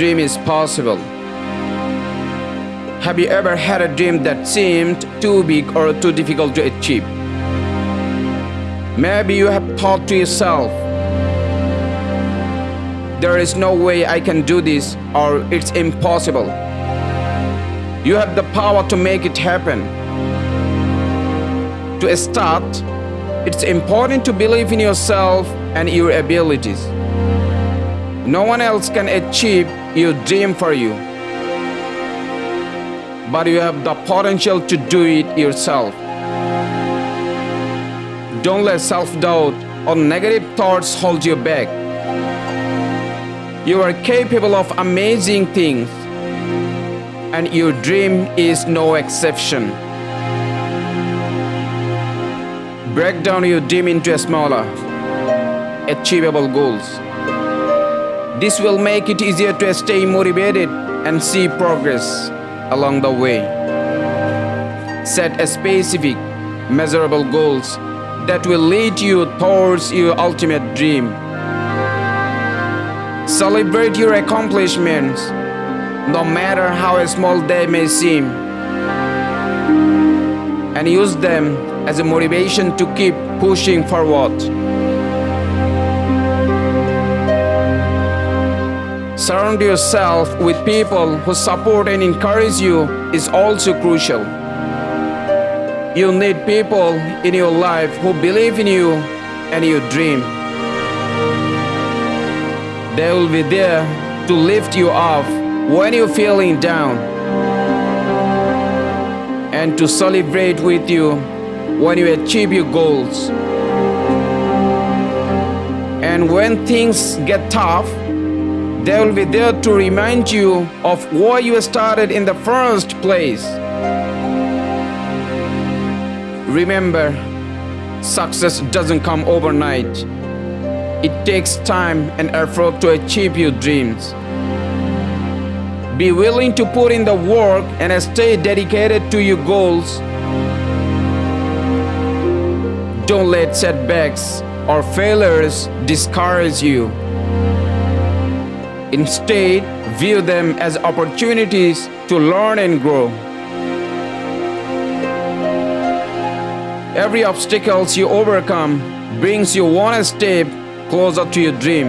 dream is possible. Have you ever had a dream that seemed too big or too difficult to achieve? Maybe you have thought to yourself, there is no way I can do this or it's impossible. You have the power to make it happen. To start, it's important to believe in yourself and your abilities. No one else can achieve your dream for you. But you have the potential to do it yourself. Don't let self-doubt or negative thoughts hold you back. You are capable of amazing things and your dream is no exception. Break down your dream into smaller, achievable goals. This will make it easier to stay motivated and see progress along the way. Set specific, measurable goals that will lead you towards your ultimate dream. Celebrate your accomplishments, no matter how small they may seem, and use them as a motivation to keep pushing forward. Surround yourself with people who support and encourage you is also crucial. You need people in your life who believe in you and your dream. They will be there to lift you up when you're feeling down and to celebrate with you when you achieve your goals. And when things get tough, they will be there to remind you of why you started in the first place. Remember, success doesn't come overnight. It takes time and effort to achieve your dreams. Be willing to put in the work and stay dedicated to your goals. Don't let setbacks or failures discourage you. Instead, view them as opportunities to learn and grow. Every obstacle you overcome brings you one step closer to your dream.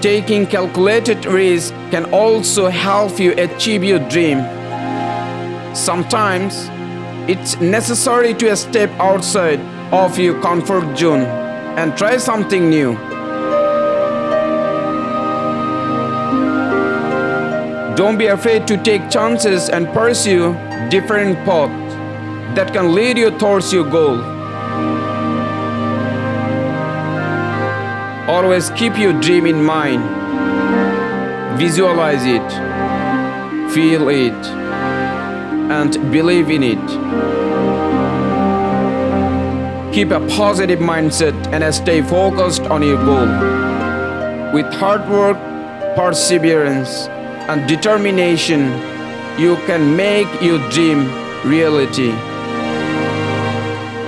Taking calculated risks can also help you achieve your dream. Sometimes, it's necessary to step outside of your comfort zone and try something new. Don't be afraid to take chances and pursue different paths that can lead you towards your goal. Always keep your dream in mind. Visualize it, feel it, and believe in it. Keep a positive mindset and stay focused on your goal. With hard work, perseverance, and determination, you can make your dream reality.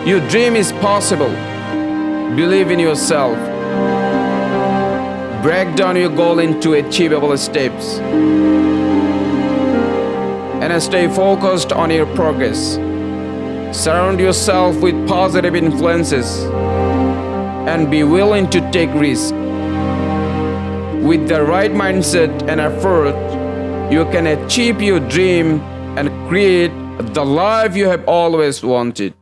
Your dream is possible. Believe in yourself. Break down your goal into achievable steps. And stay focused on your progress. Surround yourself with positive influences and be willing to take risks. With the right mindset and effort, you can achieve your dream and create the life you have always wanted.